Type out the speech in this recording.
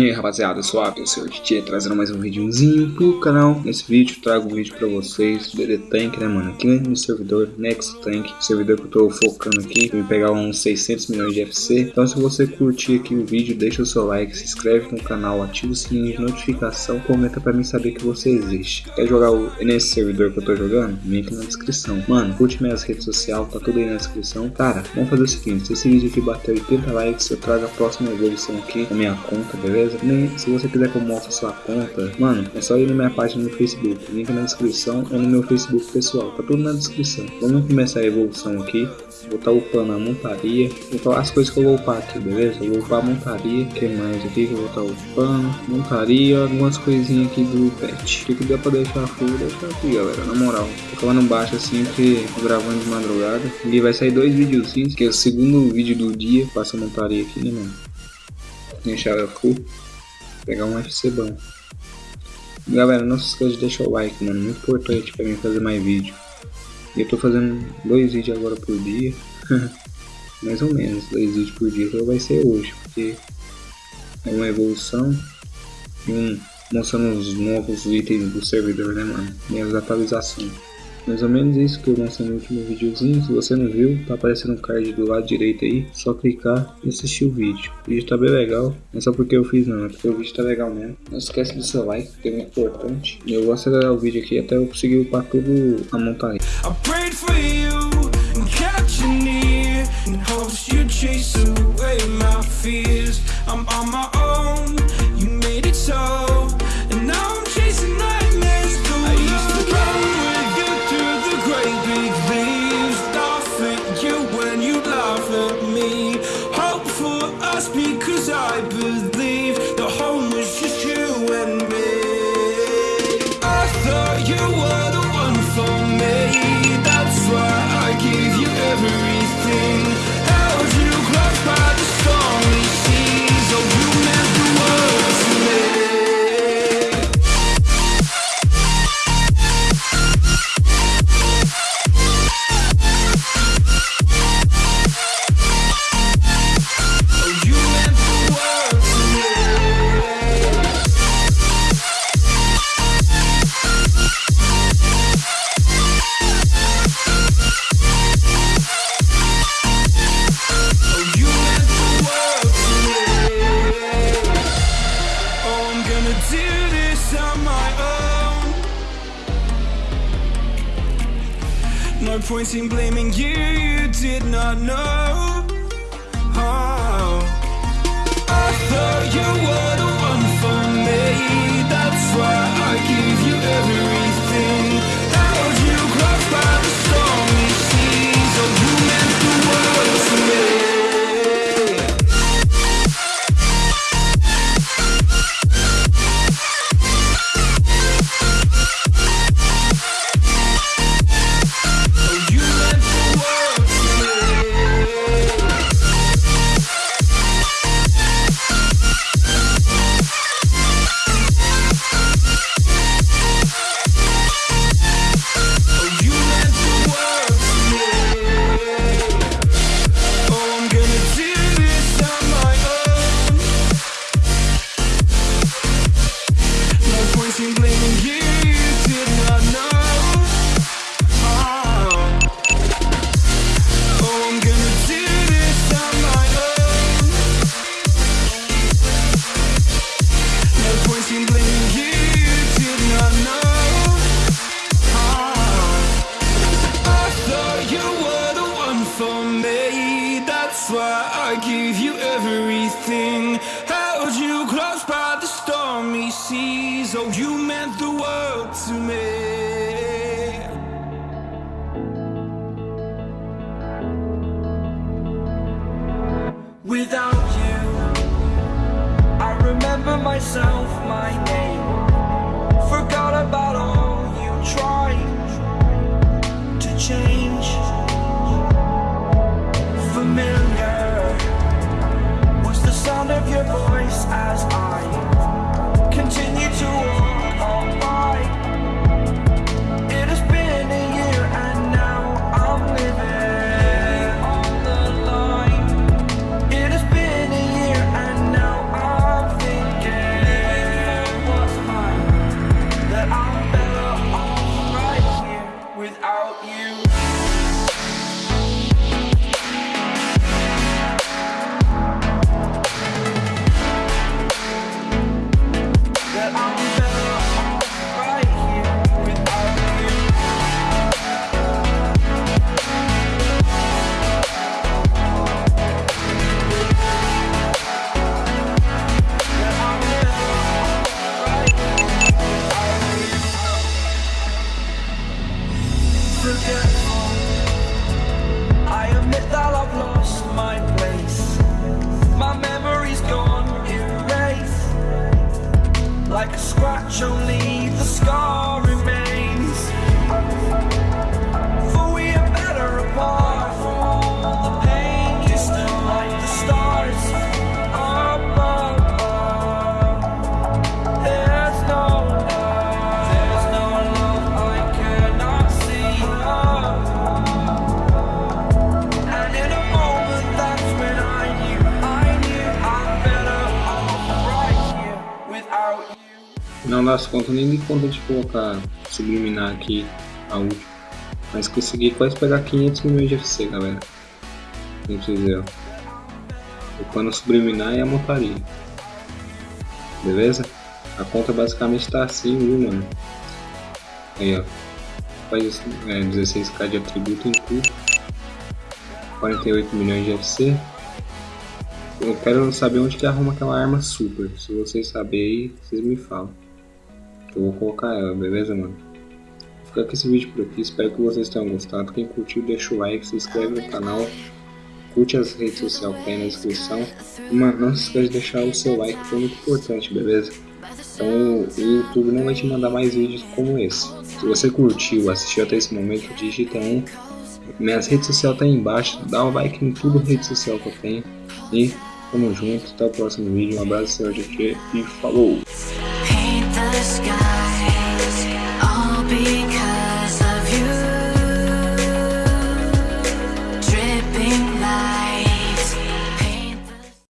E aí rapaziada, eu sou o DJ, trazendo mais um videozinho pro canal. Nesse vídeo trago um vídeo pra vocês, DD Tank né mano, aqui no servidor Next Tank Servidor que eu tô focando aqui, pra me pegar uns 600 milhões de FC Então se você curtir aqui o vídeo, deixa o seu like, se inscreve no canal, ativa o sininho de notificação Comenta pra mim saber que você existe. Quer jogar o, nesse servidor que eu tô jogando? Link na descrição. Mano, curte minhas redes sociais, tá tudo aí na descrição. Cara, vamos fazer o seguinte, se esse vídeo aqui bater 80 likes, eu trago a próxima evolução aqui na minha conta, beleza? Beleza? Nem, se você quiser que eu mostre sua conta, mano, é só ir na minha página no Facebook. Link na descrição ou no meu Facebook pessoal. Tá tudo na descrição. Vamos começar a evolução aqui. Vou estar tá upando a montaria. Vou as coisas que eu vou upar aqui, beleza? Eu vou upar a montaria. O que mais aqui que eu vou estar tá upando? Montaria, algumas coisinhas aqui do pet. O que der pra deixar full, deixar aqui, galera. Na moral. Falando baixo assim tô gravando de madrugada. E vai sair dois videozinhos, que é o segundo vídeo do dia. Passa a montaria aqui, né, mano? Deixar ela full, pegar um FC bom. Galera, não se esqueça de deixar o like, mano, muito importante pra mim fazer mais vídeo. E eu tô fazendo dois vídeos agora por dia, mais ou menos, dois vídeos por dia, então vai ser hoje, porque é uma evolução e um mostrando os novos itens do servidor, né, mano, e as atualizações. Mais ou menos isso que eu mostrei no último videozinho. Se você não viu, tá aparecendo um card do lado direito aí. Só clicar e assistir o vídeo. O vídeo tá bem legal. Não é só porque eu fiz não, é porque o vídeo tá legal mesmo. Não esquece do seu like, que é muito importante. Eu vou acelerar o vídeo aqui até eu conseguir upar tudo a montaria. I'm on my own, No point in blaming you, you did not know for me That's why I give you everything. Held you close by the stormy seas? Oh, you meant the world to me. I admit that I've lost my place. My memory's gone erased. Like a scratch, only das contas, nem de conta de colocar, subliminar aqui a última. Mas consegui quase pegar 500 milhões de FC, galera. Não precisa. O pano subliminar e a montaria. Beleza? A conta basicamente tá assim, viu, mano? Aí, ó. Faz é, 16k de atributo em tudo. 48 milhões de FC. Eu quero saber onde que arruma aquela arma super. Se vocês saberem vocês me falam. Eu vou colocar ela, beleza, mano? Vou ficar com esse vídeo por aqui. Espero que vocês tenham gostado. Quem curtiu, deixa o like, se inscreve no canal. Curte as redes sociais que tem na descrição. E, mano, não se esqueça de deixar o seu like, que é muito importante, beleza? Então o YouTube não vai te mandar mais vídeos como esse. Se você curtiu, assistiu até esse momento, digita um. Minhas redes sociais tá aí embaixo. Dá um like em tudo rede social que eu tenho. E tamo junto. Até o próximo vídeo. Um abraço, senhor GG. E falou! sky.